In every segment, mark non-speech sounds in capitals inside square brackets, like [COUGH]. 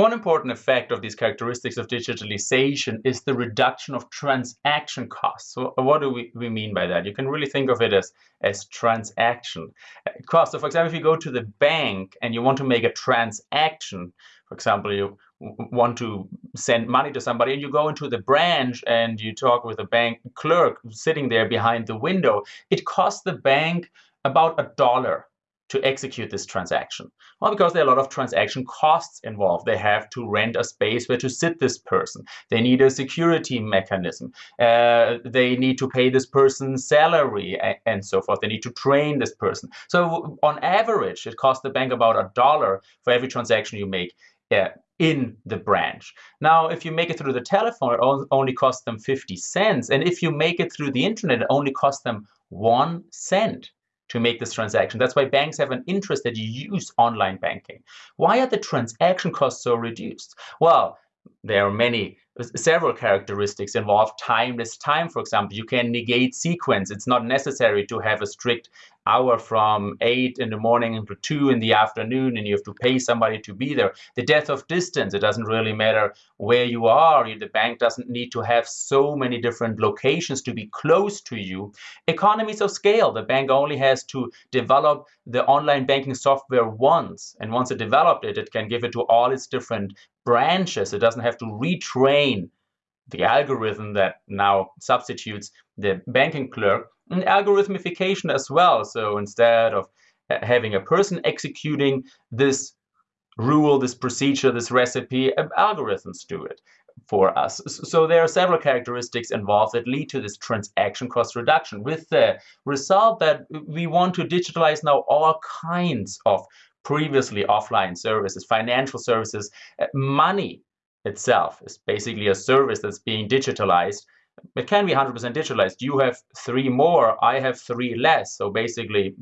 One important effect of these characteristics of digitalization is the reduction of transaction costs. So uh, what do we, we mean by that? You can really think of it as, as transaction uh, cost. So for example, if you go to the bank and you want to make a transaction, for example, you want to send money to somebody and you go into the branch and you talk with a bank clerk sitting there behind the window, it costs the bank about a dollar to execute this transaction? Well, because there are a lot of transaction costs involved. They have to rent a space where to sit this person. They need a security mechanism. Uh, they need to pay this person's salary and so forth. They need to train this person. So on average, it costs the bank about a dollar for every transaction you make. Uh, in the branch. Now, if you make it through the telephone, it only costs them 50 cents. And if you make it through the internet, it only costs them one cent to make this transaction. That's why banks have an interest that you use online banking. Why are the transaction costs so reduced? Well, there are many several characteristics involve timeless time. For example you can negate sequence. It's not necessary to have a strict hour from 8 in the morning until 2 in the afternoon and you have to pay somebody to be there. The death of distance it doesn't really matter where you are. The bank doesn't need to have so many different locations to be close to you. Economies of scale the bank only has to develop the online banking software once and once it developed it it can give it to all its different branches. It doesn't have to retrain the algorithm that now substitutes the banking clerk and algorithmification as well. So instead of uh, having a person executing this rule, this procedure, this recipe, uh, algorithms do it for us. So there are several characteristics involved that lead to this transaction cost reduction with the result that we want to digitalize now all kinds of previously offline services, financial services, uh, money itself is basically a service that's being digitalized. It can be 100% digitalized. You have three more, I have three less. So basically,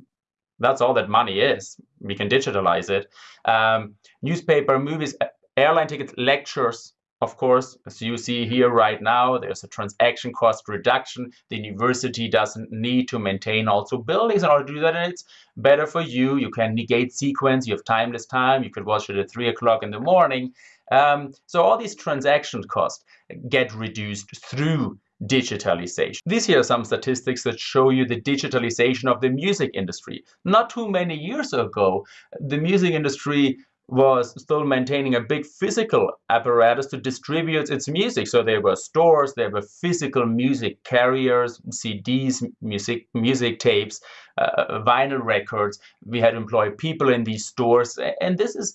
that's all that money is. We can digitalize it. Um, newspaper, movies, airline tickets, lectures, of course, as you see here right now, there's a transaction cost reduction. The university doesn't need to maintain also buildings in order to do that. And it's better for you. You can negate sequence. You have timeless time. You could watch it at 3 o'clock in the morning. Um, so all these transaction costs get reduced through digitalization. These here are some statistics that show you the digitalization of the music industry. Not too many years ago, the music industry was still maintaining a big physical apparatus to distribute its music. So there were stores, there were physical music carriers, CDs, music, music tapes, uh, vinyl records. We had employed people in these stores. And this is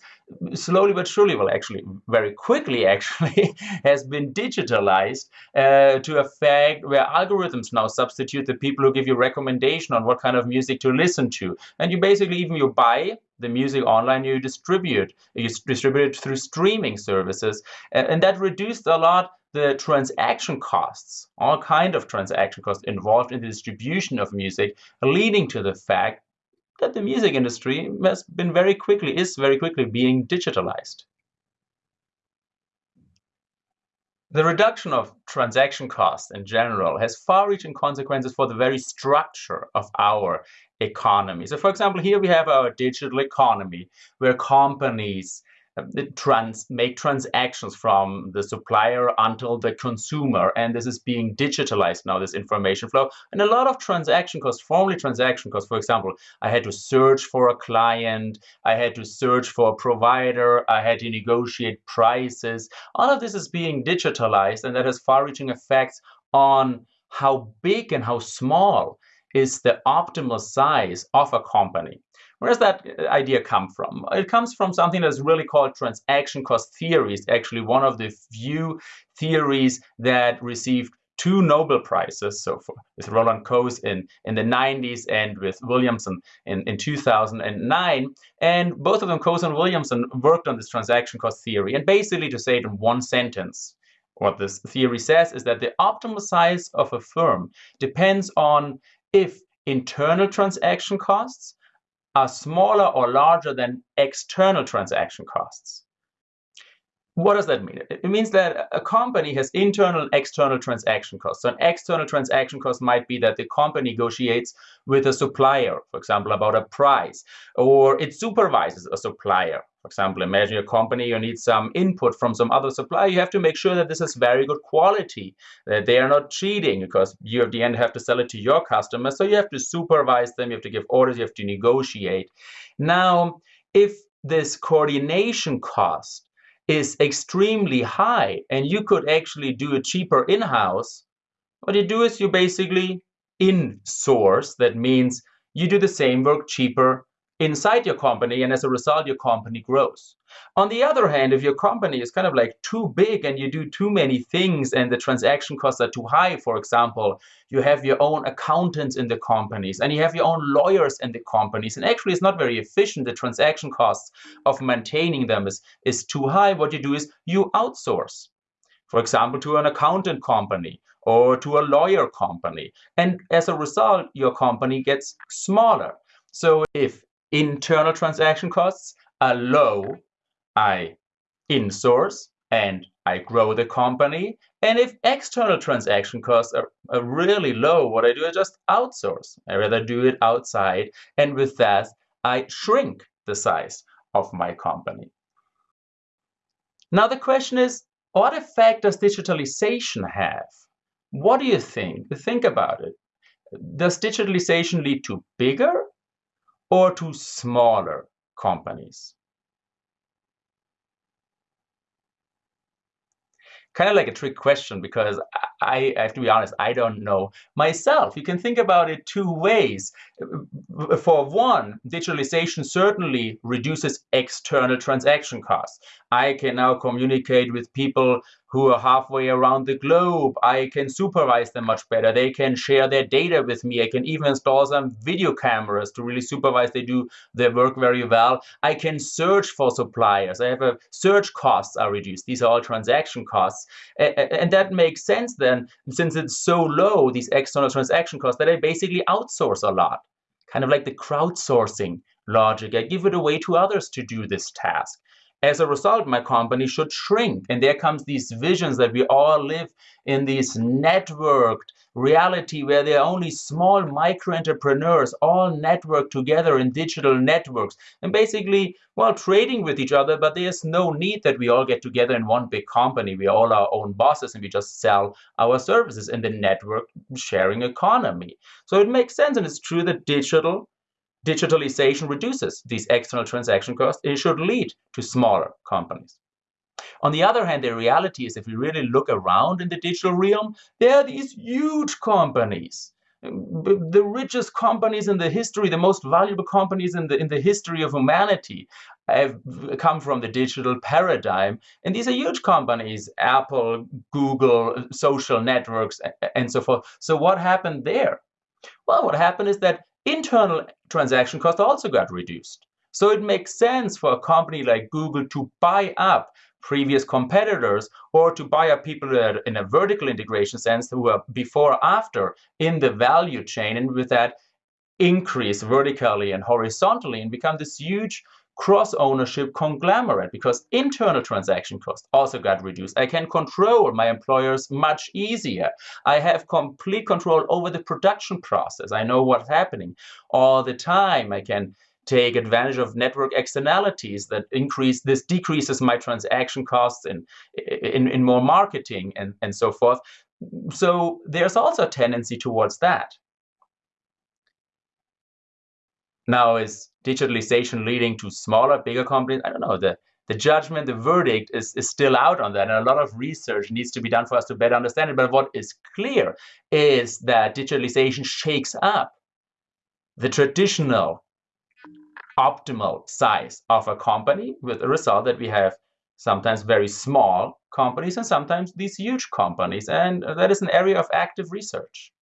slowly but surely, well, actually, very quickly, [LAUGHS] actually, has been digitalized uh, to a fact where algorithms now substitute the people who give you recommendation on what kind of music to listen to. And you basically, even you buy the music online you distribute. You distribute it through streaming services. And that reduced a lot the transaction costs, all kind of transaction costs involved in the distribution of music, leading to the fact that the music industry has been very quickly, is very quickly being digitalized. The reduction of transaction costs in general has far-reaching consequences for the very structure of our economy. So for example, here we have our digital economy where companies uh, trans make transactions from the supplier until the consumer and this is being digitalized now this information flow and a lot of transaction costs formerly transaction costs for example i had to search for a client i had to search for a provider i had to negotiate prices all of this is being digitalized and that has far-reaching effects on how big and how small is the optimal size of a company. Where does that idea come from? It comes from something that's really called transaction cost theory. It's actually one of the few theories that received two Nobel Prizes, so for, with Roland Coase in, in the 90s and with Williamson in, in 2009. And both of them, Coase and Williamson, worked on this transaction cost theory. And basically, to say it in one sentence, what this theory says is that the optimal size of a firm depends on if internal transaction costs are smaller or larger than external transaction costs. What does that mean? It means that a company has internal and external transaction costs. So an external transaction cost might be that the company negotiates with a supplier, for example, about a price, or it supervises a supplier. For example, imagine a company, you need some input from some other supplier. You have to make sure that this is very good quality, that they are not cheating, because you at the end have to sell it to your customers. So you have to supervise them, you have to give orders, you have to negotiate. Now, if this coordination cost is extremely high and you could actually do it cheaper in-house, what you do is you basically in-source. That means you do the same work cheaper inside your company, and as a result, your company grows. On the other hand, if your company is kind of like too big and you do too many things and the transaction costs are too high, for example, you have your own accountants in the companies and you have your own lawyers in the companies, and actually it's not very efficient, the transaction costs of maintaining them is, is too high, what you do is you outsource. For example, to an accountant company or to a lawyer company. And as a result, your company gets smaller. So if internal transaction costs are low, I insource and I grow the company. And if external transaction costs are, are really low, what I do is just outsource. I rather do it outside. And with that, I shrink the size of my company. Now the question is, what effect does digitalization have? What do you think? Think about it. Does digitalization lead to bigger or to smaller companies? Kind of like a trick question because I, have to be honest, I don't know myself. You can think about it two ways. For one, digitalization certainly reduces external transaction costs. I can now communicate with people who are halfway around the globe. I can supervise them much better. They can share their data with me. I can even install some video cameras to really supervise they do their work very well. I can search for suppliers. I have a search costs are reduced. These are all transaction costs. And that makes sense then, since it's so low, these external transaction costs, that I basically outsource a lot. Kind of like the crowdsourcing logic. I give it away to others to do this task. As a result, my company should shrink. And there comes these visions that we all live in this networked reality where there are only small micro entrepreneurs all networked together in digital networks and basically, well, trading with each other, but there's no need that we all get together in one big company. We are all our own bosses and we just sell our services in the network sharing economy. So it makes sense and it's true that digital digitalization reduces these external transaction costs, it should lead to smaller companies. On the other hand, the reality is if we really look around in the digital realm, there are these huge companies. The richest companies in the history, the most valuable companies in the, in the history of humanity have come from the digital paradigm. And these are huge companies, Apple, Google, social networks, and so forth. So what happened there? Well, what happened is that internal transaction costs also got reduced. So it makes sense for a company like Google to buy up previous competitors or to buy up people that in a vertical integration sense who are before or after in the value chain and with that increase vertically and horizontally and become this huge cross-ownership conglomerate because internal transaction costs also got reduced. I can control my employers much easier. I have complete control over the production process. I know what's happening all the time. I can take advantage of network externalities that increase this decreases my transaction costs in in, in more marketing and, and so forth. So there's also a tendency towards that. Now, is digitalization leading to smaller, bigger companies? I don't know. The, the judgment, the verdict is, is still out on that. And a lot of research needs to be done for us to better understand it. But what is clear is that digitalization shakes up the traditional optimal size of a company with the result that we have sometimes very small companies and sometimes these huge companies. And that is an area of active research.